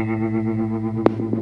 Gracias.